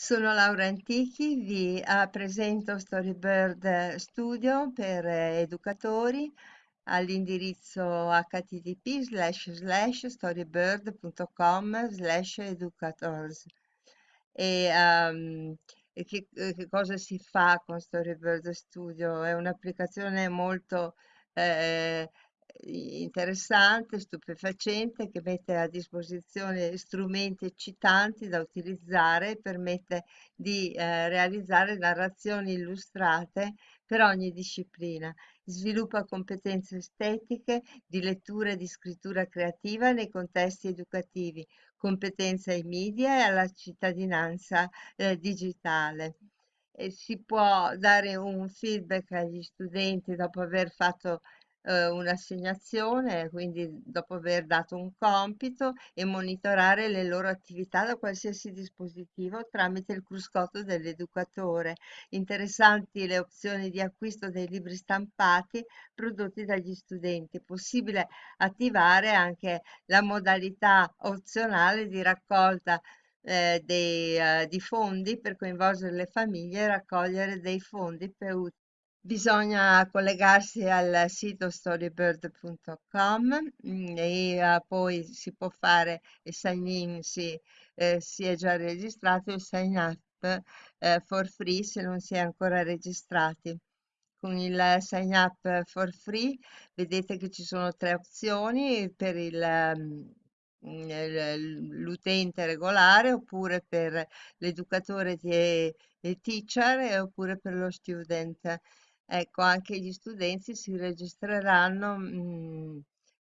Sono Laura Antichi, vi eh, presento Storybird Studio per eh, educatori all'indirizzo http storybird.com slash educators. E, um, e che, che cosa si fa con Storybird Studio? È un'applicazione molto eh, interessante, stupefacente, che mette a disposizione strumenti eccitanti da utilizzare e permette di eh, realizzare narrazioni illustrate per ogni disciplina. Sviluppa competenze estetiche di lettura e di scrittura creativa nei contesti educativi, competenze ai media e alla cittadinanza eh, digitale. Si può dare un feedback agli studenti dopo aver fatto eh, un'assegnazione, quindi dopo aver dato un compito e monitorare le loro attività da qualsiasi dispositivo tramite il cruscotto dell'educatore. Interessanti le opzioni di acquisto dei libri stampati prodotti dagli studenti. Possibile attivare anche la modalità opzionale di raccolta eh, dei, eh, di fondi per coinvolgere le famiglie e raccogliere dei fondi per, Bisogna collegarsi al sito storybird.com mm, e uh, poi si può fare il sign in se eh, si è già registrato il sign up eh, for free se non si è ancora registrati. Con il sign up for free vedete che ci sono tre opzioni per il um, l'utente regolare oppure per l'educatore e teacher oppure per lo student. Ecco, anche gli studenti si registreranno mh,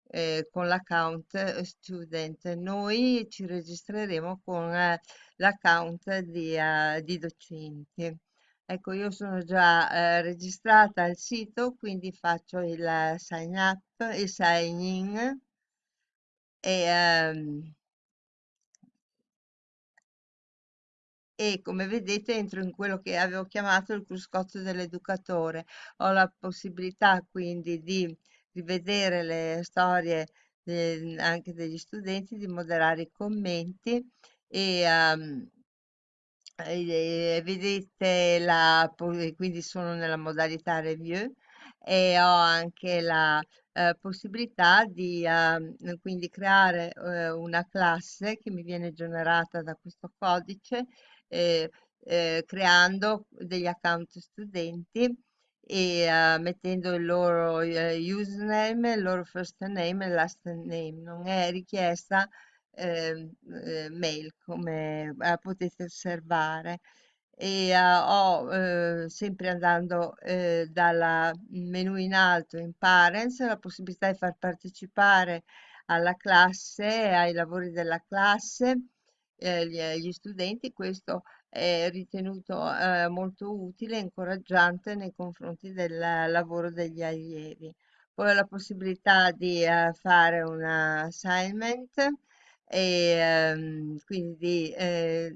eh, con l'account student. Noi ci registreremo con eh, l'account di, eh, di docenti. Ecco, io sono già eh, registrata al sito, quindi faccio il sign up, il sign in e ehm, e come vedete entro in quello che avevo chiamato il cruscotto dell'educatore. Ho la possibilità quindi di rivedere le storie de, anche degli studenti, di moderare i commenti e, um, e vedete la, quindi sono nella modalità review e ho anche la eh, possibilità di eh, quindi creare eh, una classe che mi viene generata da questo codice eh, eh, creando degli account studenti e uh, mettendo il loro uh, username, il loro first name e last name. Non è richiesta eh, mail come potete osservare. E ho sempre andando dal menu in alto in Parents la possibilità di far partecipare alla classe, ai lavori della classe eh, gli, gli studenti, questo è ritenuto eh, molto utile e incoraggiante nei confronti del lavoro degli allievi. Poi ho la possibilità di eh, fare un assignment e ehm, quindi eh,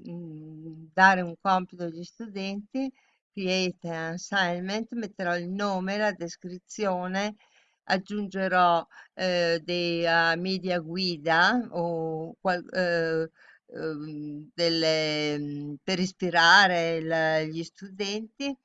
dare un compito agli studenti, create an assignment, metterò il nome, la descrizione, aggiungerò eh, dei uh, media guida o qual, eh, Ehm, delle, mhmm, per ispirare il, gli studenti,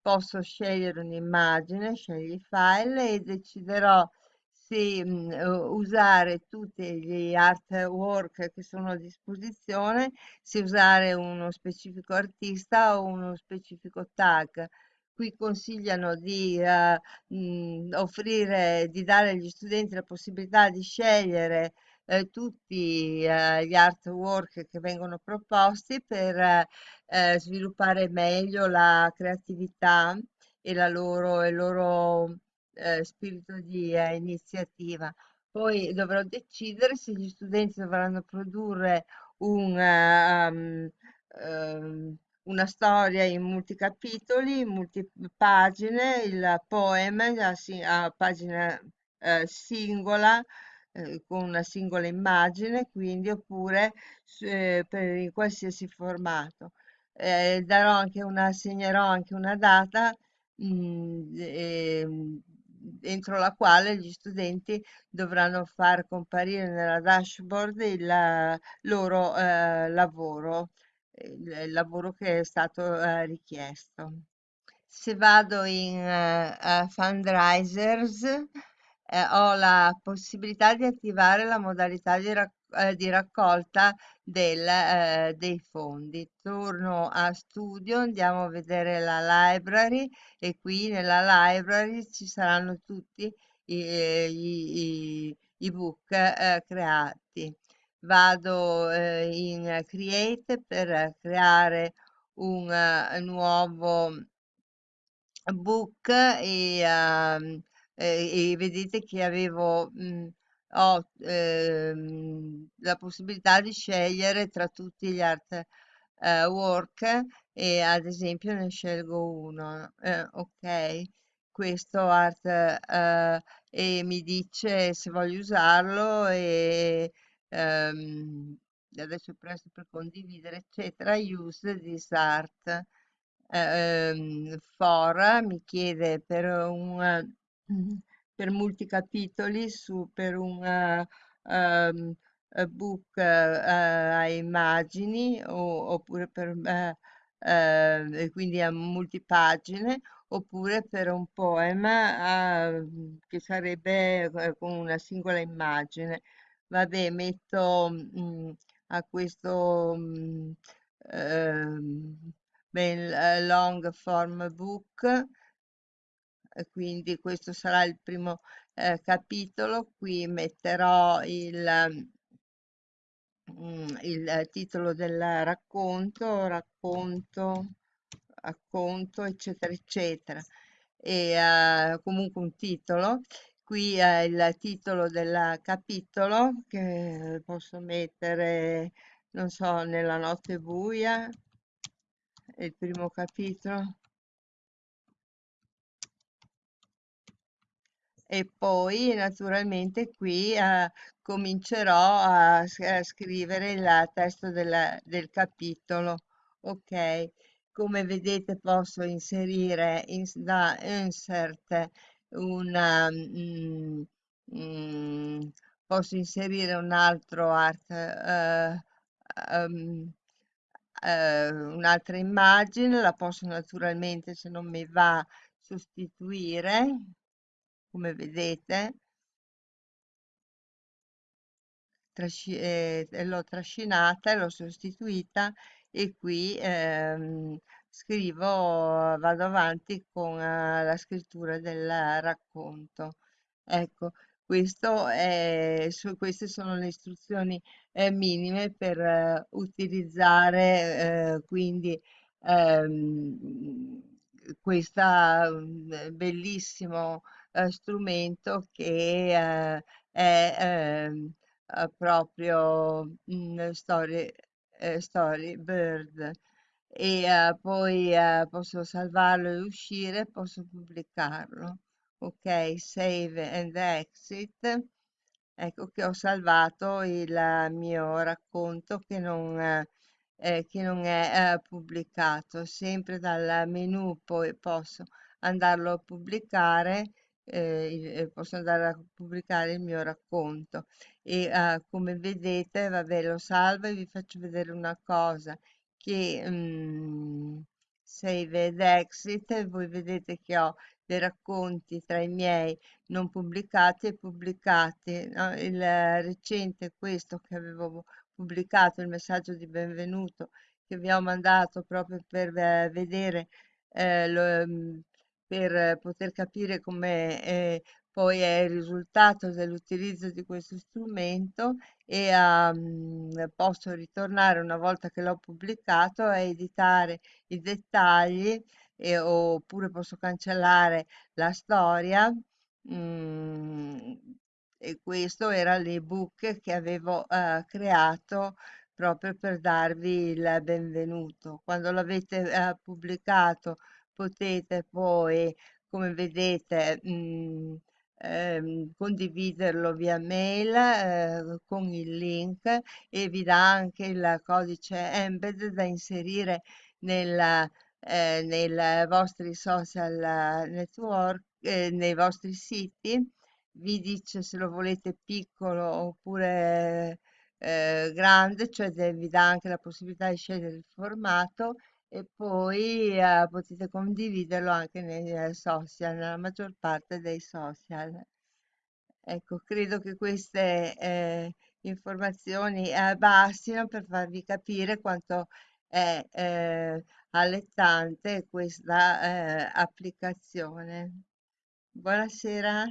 posso scegliere un'immagine, scegli il file e deciderò se mh, mhmm, usare tutti gli artwork che sono a disposizione, se usare uno specifico artista o uno specifico tag. Qui consigliano di uh, mh, offrire, di dare agli studenti la possibilità di scegliere eh, tutti eh, gli artwork che vengono proposti per eh, sviluppare meglio la creatività e la loro, il loro eh, spirito di eh, iniziativa. Poi dovrò decidere se gli studenti dovranno produrre un, um, um, una storia in multicapitoli, in multipagine, il poema a, a pagina eh, singola eh, con una singola immagine, quindi oppure eh, per in qualsiasi formato. Eh, darò anche una, assegnerò anche una data mh, mm, ehm, entro la quale gli studenti dovranno far comparire nella dashboard il loro eh, lavoro il, lavoro che è stato eh, richiesto. Se vado in eh, eh, Fundraisers, eh, ho la possibilità di attivare la modalità di, rac- eh, di raccolta del, eh, dei fondi. Torno a studio, andiamo a vedere la library e qui nella library ci saranno tutti i, eh, i, i- i book eh, creati. Vado eh, in Create per creare un nuovo book e, ehm, e- vedete che avevo mh, ho ehm, la possibilità di scegliere tra tutti gli art eh, e ad esempio ne scelgo uno. Eh, ok, questo art eh, e mi dice se voglio usarlo e ehm, adesso presto per condividere eccetera use this art ehm, Fora mi chiede per un per multicapitoli su per un ehm, eh, book eh, a immagini o- oppure per eh, eh, e quindi a multipagine oppure per un poema eh, che sarebbe con una singola immagine. Vabbè, metto mm, a questo mm, ehm, eh, long form book, quindi questo sarà il primo eh, capitolo. Qui metterò il, mm, il eh, titolo del racconto, racconto, racconto, eccetera, eccetera. E eh, comunque un titolo. Qui è il titolo del capitolo che posso mettere, non so, nella notte buia, il primo capitolo. E poi naturalmente qui eh, comincerò a, a scrivere il testo della- del capitolo. Ok, come vedete posso inserire in, da insert una, mm, mm, posso inserire un altro art, eh, ehm, eh, un'altra immagine, la posso naturalmente se non mi va sostituire come vedete trasci- eh, l'ho trascinata e l'ho sostituita e qui ehm, scrivo, vado avanti con eh, la scrittura del racconto. Ecco, questo è, su, queste sono le istruzioni eh, minime per eh, utilizzare eh, quindi ehm, questa mm, bellissimo eh, strumento che eh, è ehm, eh, proprio mm, story, eh, Storybird e eh, poi posso salvarlo e uscire, posso pubblicarlo. Ok, save and exit. Ecco che ho salvato il mio racconto che non, eh, che non è eh, pubblicato. Sempre dal menu poi posso andarlo a pubblicare, eh, eh, posso andare a pubblicare il mio racconto. E eh, come vedete, vabbè, lo salvo e vi faccio vedere una cosa che mm, save ed exit, voi vedete che ho dei racconti tra i miei non pubblicati e pubblicati. no? Il eh, recente, questo che avevo pubblicato, il messaggio di benvenuto che vi ho mandato proprio per eh, vedere, eh, lo, mm, per eh, poter capire come eh, poi è il risultato dell'utilizzo di questo strumento e mm, posso ritornare una volta che l'ho pubblicato a editare i dettagli e- oppure posso cancellare la storia. mm, e questo era l'ebook che avevo eh, creato proprio per darvi il benvenuto. Quando l'avete eh, pubblicato potete poi, come vedete, mm, ehm, condividerlo via mail eh, con il link e vi dà anche il codice embed da inserire nel eh, nei vostri social network, eh, nei vostri siti, vi dice se lo volete piccolo oppure eh, grande, cioè vi dà anche la possibilità di scegliere il formato e poi eh, potete condividerlo anche nei social, nella maggior parte dei social. Ecco, credo che queste eh, informazioni eh, bastino per farvi capire quanto è eh, allettante questa eh, applicazione. Buonasera.